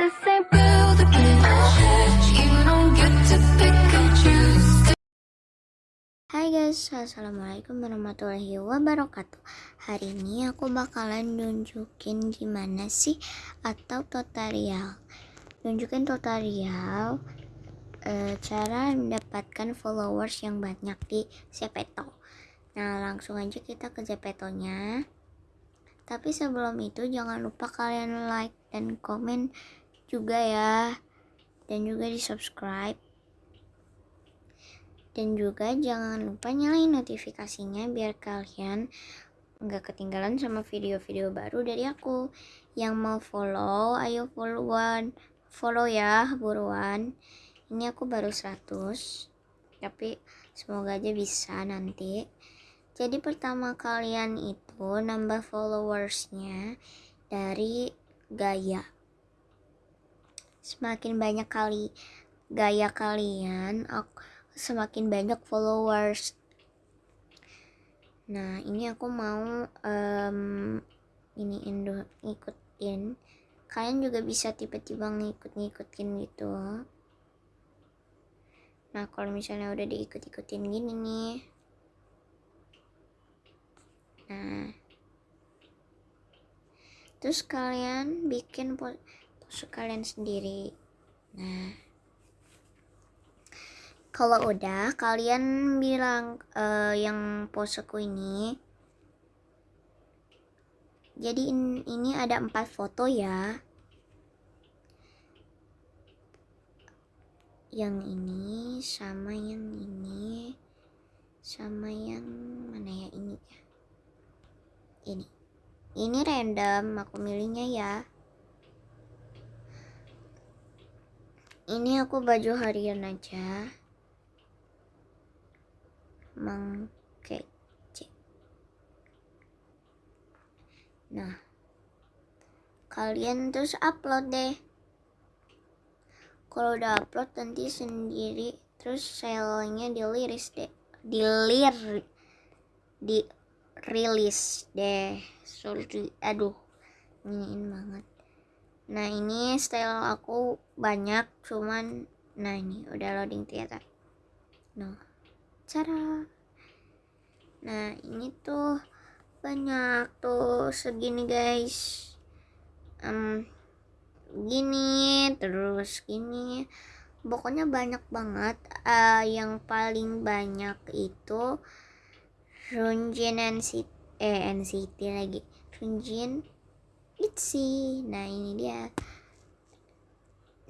Hai guys, assalamualaikum warahmatullahi wabarakatuh. Hari ini aku bakalan nunjukin gimana sih atau tutorial. Nunjukin tutorial eh, cara mendapatkan followers yang banyak di Zepeto. Nah, langsung aja kita ke Zepeto-nya. Tapi sebelum itu jangan lupa kalian like dan komen juga ya. Dan juga di subscribe. Dan juga jangan lupa nyalain notifikasinya biar kalian nggak ketinggalan sama video-video baru dari aku. Yang mau follow, ayo followan. Follow ya, buruan. Ini aku baru 100. Tapi semoga aja bisa nanti. Jadi pertama kalian itu nambah followersnya dari gaya. Semakin banyak kali gaya kalian, aku semakin banyak followers. Nah ini aku mau um, ini indo ngikutin. Kalian juga bisa tiba-tiba ngikut-ngikutin gitu. Nah kalau misalnya udah diikut-ikutin gini nih Nah, terus kalian bikin pose kalian sendiri. Nah, kalau udah kalian bilang uh, yang poseku ini jadi in, ini ada empat foto ya. Yang ini sama yang ini sama yang mana ya ini ya? Ini. Ini random aku milihnya ya ini aku baju harian aja. Mengkece nah kalian terus upload deh. Kalau udah upload nanti sendiri. Terus selnya diliris deh. Dilir di rilis deh. Sorry aduh iniin banget nah ini style aku banyak cuman nah ini udah loading ternyata nah cara. Nah ini tuh banyak tuh segini guys. Um, gini terus gini. Pokoknya banyak banget. Uh, yang paling banyak itu Runjin NCT eh NCT lagi. Runjin Itzy nah ini dia.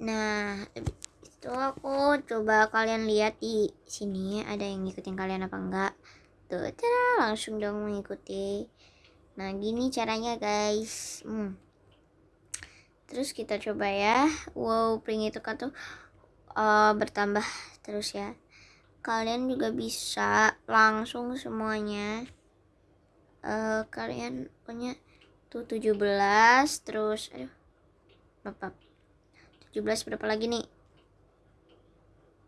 Nah itu aku coba kalian lihat di sini ada yang ngikutin kalian apa enggak. Tuh cara langsung dong mengikuti. Nah gini caranya guys. Hmm. terus kita coba ya. Wow pring itu kan tuh uh, bertambah terus ya. Kalian juga bisa langsung semuanya. Uh, kalian punya tuh 17 terus aduh bapak 17 berapa lagi nih?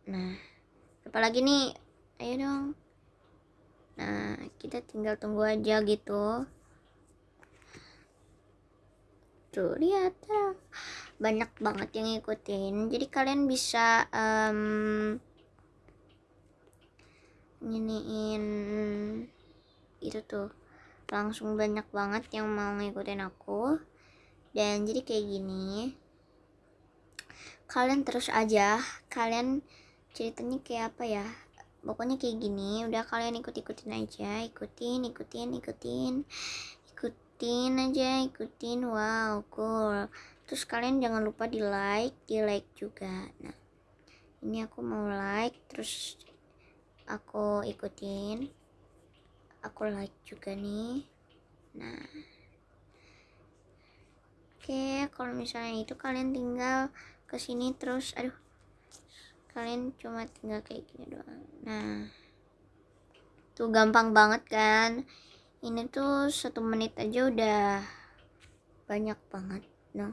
Nah berapa lagi nih? Ayo dong. Nah kita tinggal tunggu aja gitu. Tuh lihat. Banyak banget yang ngikutin. Jadi kalian bisa um, nginiin itu tuh langsung banyak banget yang mau ngikutin aku. Dan jadi kayak gini kalian terus aja kalian ceritanya kayak apa ya? Pokoknya kayak gini udah kalian ikut-ikutin aja ikutin ikutin ikutin ikutin aja ikutin. Wow cool. Terus kalian jangan lupa di like di like juga. Nah ini aku mau like terus aku ikutin aku like juga nih. Nah. Oke kalau misalnya itu kalian tinggal ke sini terus aduh kalian cuma tinggal kayak gini doang. Nah. Tuh gampang banget kan? Ini tuh satu menit aja udah banyak banget no?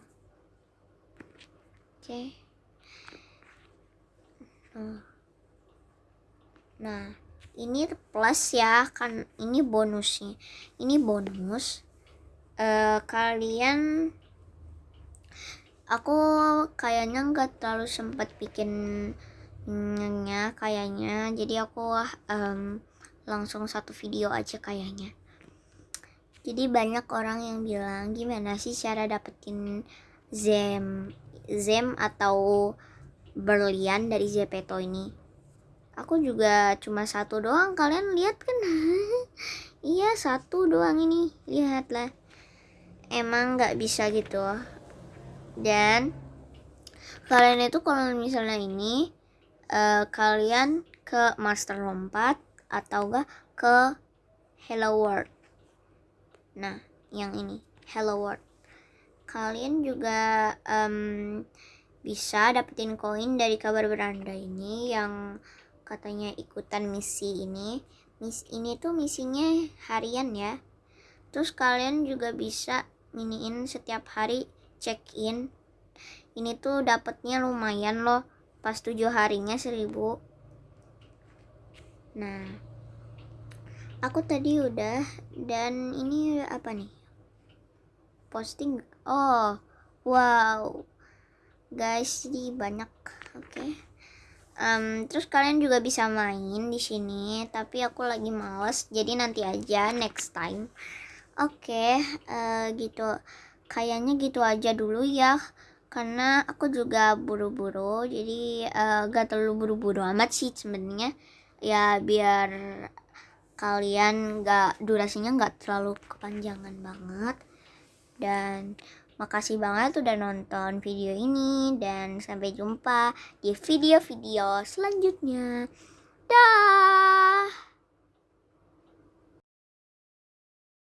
Oke. Okay. oh. Nah, ini plus ya, kan ini bonusnya. Ini bonus. Uh, kalian aku kayaknya nggak terlalu sempat bikin nya kayaknya jadi aku em, langsung satu video aja kayaknya jadi banyak orang yang bilang gimana sih cara dapetin zem zem atau berlian dari Zepeto ini aku juga cuma satu doang kalian lihat kan? Iya satu doang ini. Lihatlah. Emang nggak bisa gitu. Dan kalian itu kalau misalnya ini eh, kalian ke master lompat atau enggak ke hello world. Nah yang ini hello world. Kalian juga em, bisa dapetin koin dari kabar beranda ini yang katanya ikutan misi ini. Misi ini tuh misinya harian ya. Terus kalian juga bisa miniin setiap hari check in ini tuh dapetnya lumayan loh pas tujuh harinya seribu. Nah aku tadi udah dan ini apa nih? Posting oh wow. Guys jadi banyak oke Em, terus kalian juga bisa main di sini tapi aku lagi males jadi nanti aja next time. Oke eh, gitu. Kayaknya gitu aja dulu ya karena aku juga buru-buru jadi eh, gak terlalu buru-buru amat sih sebenarnya. Ya biar kalian gak durasinya nggak terlalu kepanjangan banget. Dan makasih banget udah nonton video ini dan sampai jumpa di video-video selanjutnya. Dah